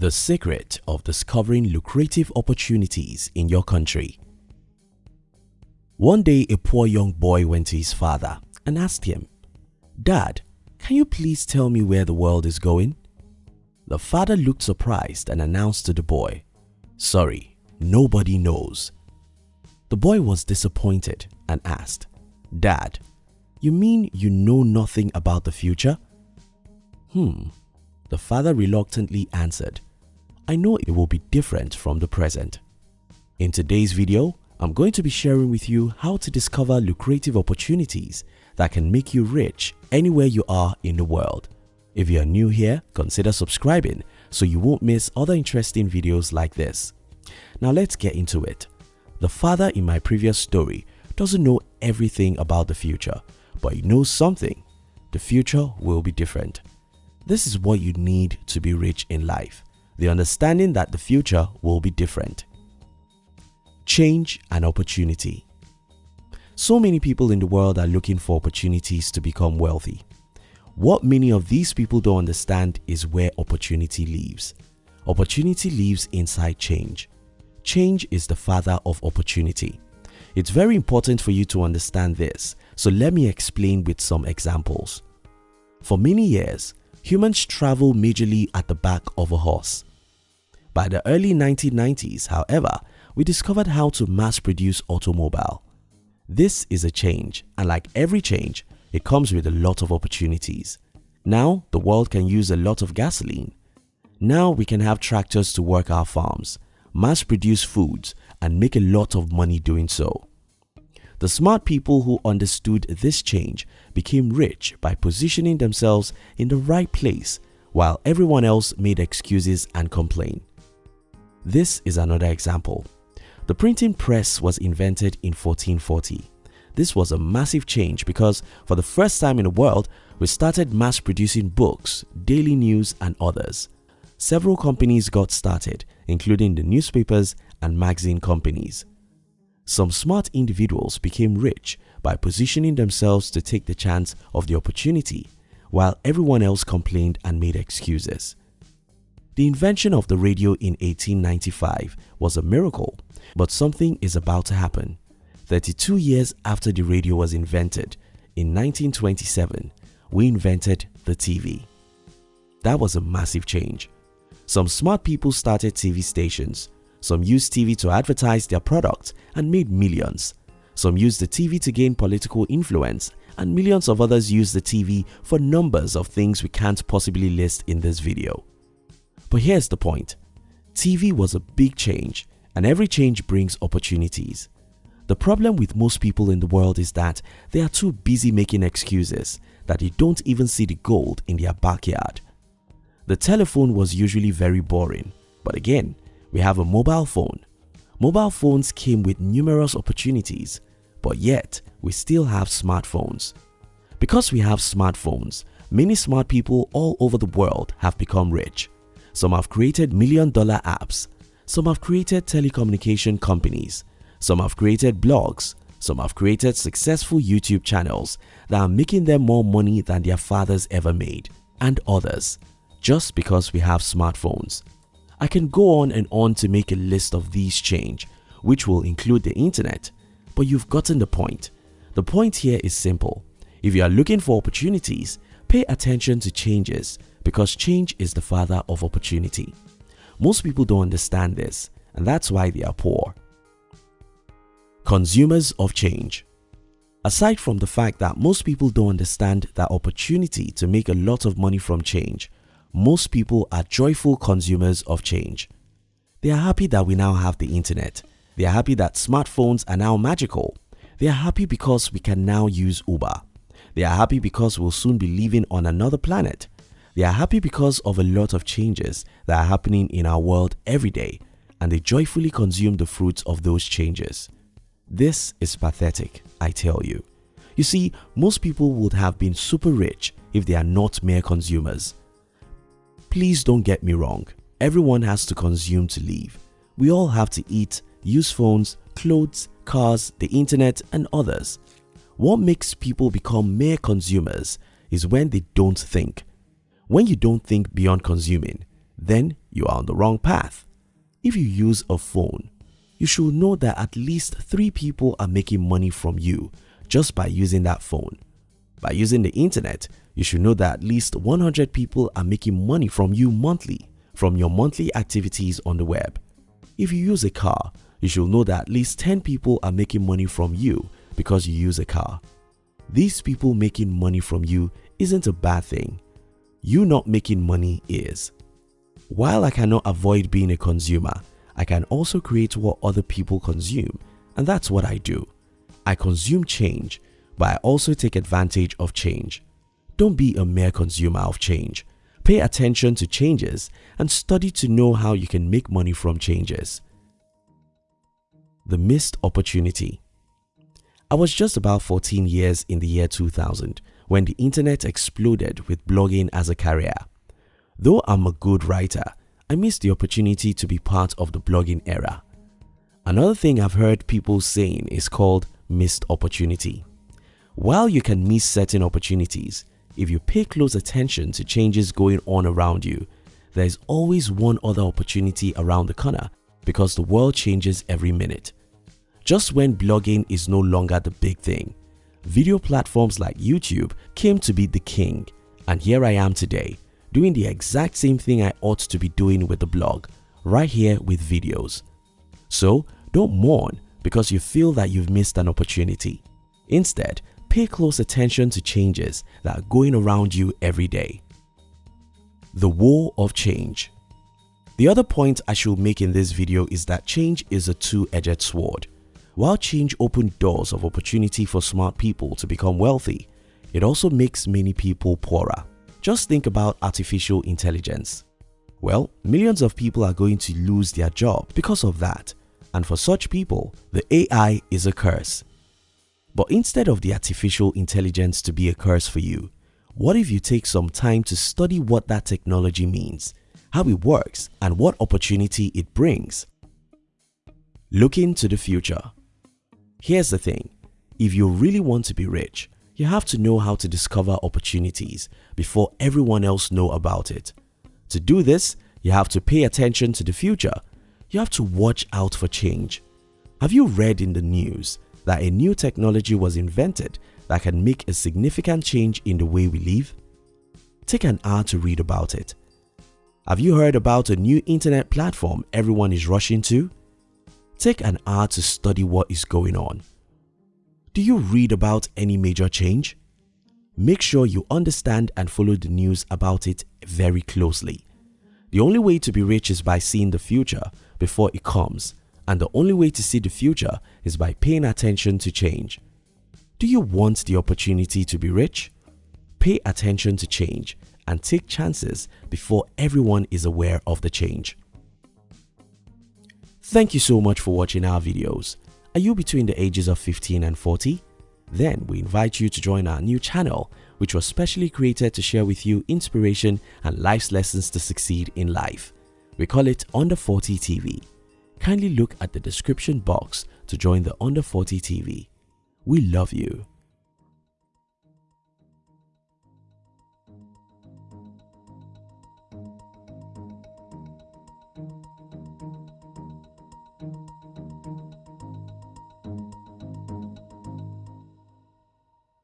The secret of discovering lucrative opportunities in your country. One day a poor young boy went to his father and asked him, Dad, can you please tell me where the world is going? The father looked surprised and announced to the boy, Sorry, nobody knows. The boy was disappointed and asked, Dad, you mean you know nothing about the future? Hmm, the father reluctantly answered, I know it will be different from the present. In today's video, I'm going to be sharing with you how to discover lucrative opportunities that can make you rich anywhere you are in the world. If you are new here, consider subscribing so you won't miss other interesting videos like this. Now let's get into it. The father in my previous story doesn't know everything about the future, but he knows something. The future will be different. This is what you need to be rich in life. The understanding that the future will be different. Change and opportunity. So many people in the world are looking for opportunities to become wealthy. What many of these people don't understand is where opportunity lives. Opportunity lives inside change. Change is the father of opportunity. It's very important for you to understand this, so let me explain with some examples. For many years, humans travel majorly at the back of a horse. By the early 1990s, however, we discovered how to mass produce automobile. This is a change and like every change, it comes with a lot of opportunities. Now, the world can use a lot of gasoline. Now we can have tractors to work our farms, mass produce foods and make a lot of money doing so. The smart people who understood this change became rich by positioning themselves in the right place while everyone else made excuses and complained. This is another example. The printing press was invented in 1440. This was a massive change because for the first time in the world, we started mass producing books, daily news and others. Several companies got started, including the newspapers and magazine companies. Some smart individuals became rich by positioning themselves to take the chance of the opportunity while everyone else complained and made excuses. The invention of the radio in 1895 was a miracle, but something is about to happen. 32 years after the radio was invented, in 1927, we invented the TV. That was a massive change. Some smart people started TV stations. Some used TV to advertise their product and made millions. Some used the TV to gain political influence and millions of others used the TV for numbers of things we can't possibly list in this video. But here's the point. TV was a big change and every change brings opportunities. The problem with most people in the world is that they are too busy making excuses that they don't even see the gold in their backyard. The telephone was usually very boring, but again, we have a mobile phone. Mobile phones came with numerous opportunities, but yet we still have smartphones. Because we have smartphones, many smart people all over the world have become rich. Some have created million dollar apps, some have created telecommunication companies, some have created blogs, some have created successful YouTube channels that are making them more money than their fathers ever made, and others just because we have smartphones. I can go on and on to make a list of these change, which will include the internet, but you've gotten the point. The point here is simple. If you are looking for opportunities, pay attention to changes because change is the father of opportunity. Most people don't understand this and that's why they are poor. Consumers of change Aside from the fact that most people don't understand that opportunity to make a lot of money from change, most people are joyful consumers of change. They are happy that we now have the internet. They are happy that smartphones are now magical. They are happy because we can now use Uber. They are happy because we'll soon be living on another planet. They are happy because of a lot of changes that are happening in our world every day and they joyfully consume the fruits of those changes. This is pathetic, I tell you. You see, most people would have been super rich if they are not mere consumers. Please don't get me wrong, everyone has to consume to live. We all have to eat, use phones, clothes, cars, the internet and others. What makes people become mere consumers is when they don't think. When you don't think beyond consuming, then you are on the wrong path. If you use a phone, you should know that at least 3 people are making money from you just by using that phone. By using the internet, you should know that at least 100 people are making money from you monthly from your monthly activities on the web. If you use a car, you should know that at least 10 people are making money from you because you use a car. These people making money from you isn't a bad thing. You not making money is. While I cannot avoid being a consumer, I can also create what other people consume and that's what I do. I consume change, but I also take advantage of change. Don't be a mere consumer of change. Pay attention to changes and study to know how you can make money from changes. The missed opportunity I was just about 14 years in the year 2000 when the internet exploded with blogging as a career. Though I'm a good writer, I missed the opportunity to be part of the blogging era. Another thing I've heard people saying is called missed opportunity. While you can miss certain opportunities, if you pay close attention to changes going on around you, there is always one other opportunity around the corner because the world changes every minute. Just when blogging is no longer the big thing, video platforms like YouTube came to be the king and here I am today doing the exact same thing I ought to be doing with the blog, right here with videos. So don't mourn because you feel that you've missed an opportunity. Instead, pay close attention to changes that are going around you every day. The War of Change The other point I should make in this video is that change is a two-edged sword. While change opened doors of opportunity for smart people to become wealthy, it also makes many people poorer. Just think about artificial intelligence. Well, millions of people are going to lose their job because of that and for such people, the AI is a curse. But instead of the artificial intelligence to be a curse for you, what if you take some time to study what that technology means, how it works and what opportunity it brings? Looking to the future Here's the thing, if you really want to be rich, you have to know how to discover opportunities before everyone else know about it. To do this, you have to pay attention to the future you have to watch out for change. Have you read in the news that a new technology was invented that can make a significant change in the way we live? Take an hour to read about it. Have you heard about a new internet platform everyone is rushing to? Take an hour to study what is going on. Do you read about any major change? Make sure you understand and follow the news about it very closely. The only way to be rich is by seeing the future before it comes and the only way to see the future is by paying attention to change. Do you want the opportunity to be rich? Pay attention to change and take chances before everyone is aware of the change. Thank you so much for watching our videos. Are you between the ages of 15 and 40? Then we invite you to join our new channel which was specially created to share with you inspiration and life's lessons to succeed in life. We call it Under 40 TV. Kindly look at the description box to join the Under 40 TV. We love you.